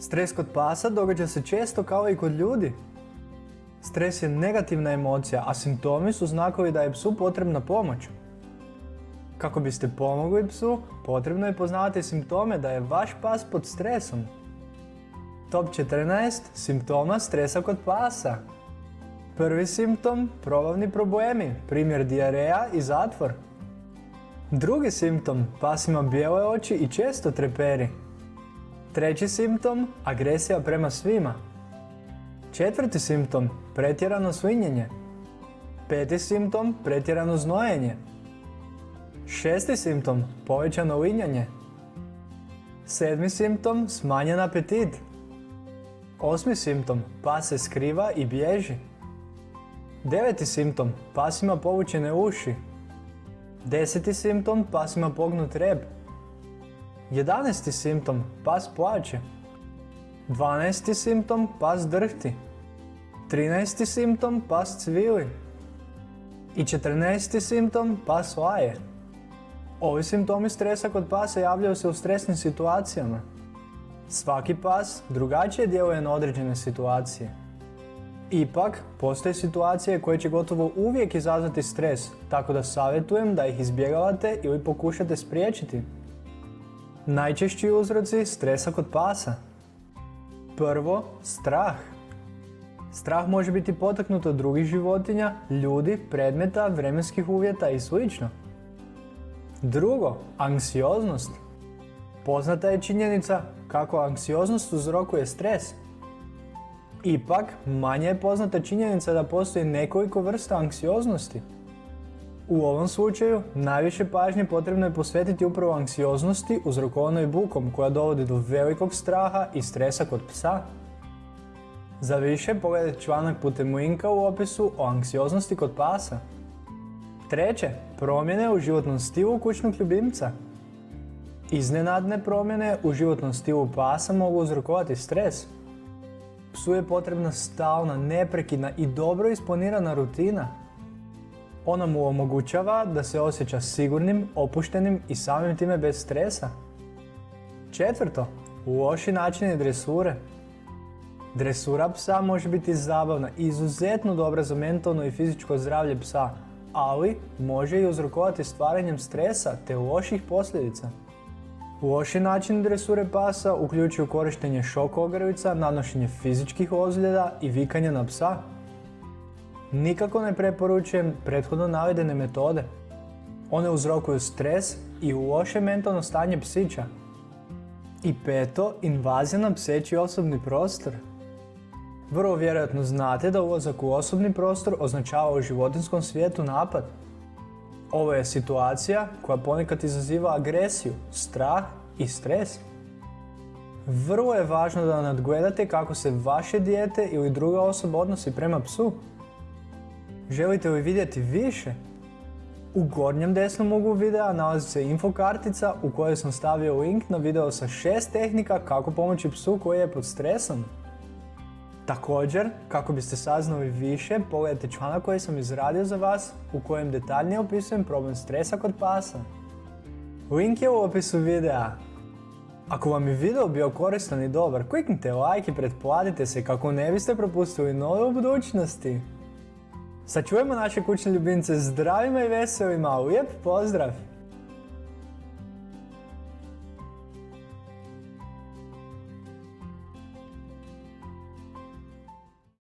Stres kod pasa događa se često kao i kod ljudi. Stres je negativna emocija, a simptomi su znakovi da je psu potrebna pomoć. Kako biste pomogli psu, potrebno je poznavati simptome da je vaš pas pod stresom. Top 14 simptoma stresa kod pasa. Prvi simptom, probavni problemi, primjer dijareja i zatvor. Drugi simptom, pas ima bijele oči i često treperi. Treći simptom, agresija prema svima. Četvrti simptom, pretjerano svinjenje. Peti simptom, pretjerano znojenje. Šesti simptom, povećano linjanje. Sedmi simptom, smanjen apetit. Osmi simptom, pas se skriva i bježi. Deveti simptom, pas ima povučene uši. Deseti simptom, pas ima pognut rep. Jedanesti simptom, pas plaće. Dvanesti simptom, pas drhti. Trinesti simptom, pas cvili. I četrnaesti simptom, pas laje. Ovi simptomi stresa kod pasa javljaju se u stresnim situacijama. Svaki pas drugačije djeluje na određene situacije. Ipak, postoje situacije koje će gotovo uvijek izazvati stres, tako da savjetujem da ih izbjegavate ili pokušate spriječiti. Najčešći uzroci stresa kod pasa. Prvo, strah. Strah može biti potaknut od drugih životinja, ljudi, predmeta, vremenskih uvjeta i sl. Drugo, anksioznost. Poznata je činjenica kako anksioznost uzrokuje stres. Ipak, manje je poznata činjenica da postoji nekoliko vrsta anksioznosti. U ovom slučaju, najviše pažnje potrebno je posvetiti upravo anksioznosti uzrokovanoj bukom koja dovodi do velikog straha i stresa kod psa. Za više pogledajte članak putem linka u opisu o anksioznosti kod pasa. Treće, promjene u životnom stilu kućnog ljubimca. Iznenadne promjene u životnom stilu pasa mogu uzrokovati stres. Psu je potrebna stalna, neprekidna i dobro isplanirana rutina. Ona mu omogućava da se osjeća sigurnim, opuštenim i samim time bez stresa. Četvrto, loši načini dresure. Dresura psa može biti zabavna i izuzetno dobra za mentalno i fizičko zdravlje psa, ali može i uzrokovati stvaranjem stresa te loših posljedica. Loši način dresure pasa uključuju korištenje šok ogrlica, nanošenje fizičkih ozljeda i vikanje na psa. Nikako ne preporučujem prethodno navedene metode. One uzrokuju stres i loše mentalno stanje psića. I peto, invazija na pseći osobni prostor. Vrlo vjerojatno znate da ulazak u osobni prostor označava u životinskom svijetu napad. Ovo je situacija koja ponekad izaziva agresiju, strah i stres. Vrlo je važno da nadgledate kako se vaše dijete ili druga osoba odnosi prema psu. Želite li vidjeti više? U gornjem desnom uglu videa nalazi se info kartica u kojoj sam stavio link na video sa šest tehnika kako pomoći psu koji je pod stresom. Također, kako biste saznali više, pogledajte članak koji sam izradio za vas u kojem detaljnije opisujem problem stresa kod pasa. Link je u opisu videa. Ako vam je video bio koristan i dobar, kliknite like i pretplatite se kako ne biste propustili nove u budućnosti. Sačuvajmo naše kućne ljubimce zdravima i veselima, lijep pozdrav!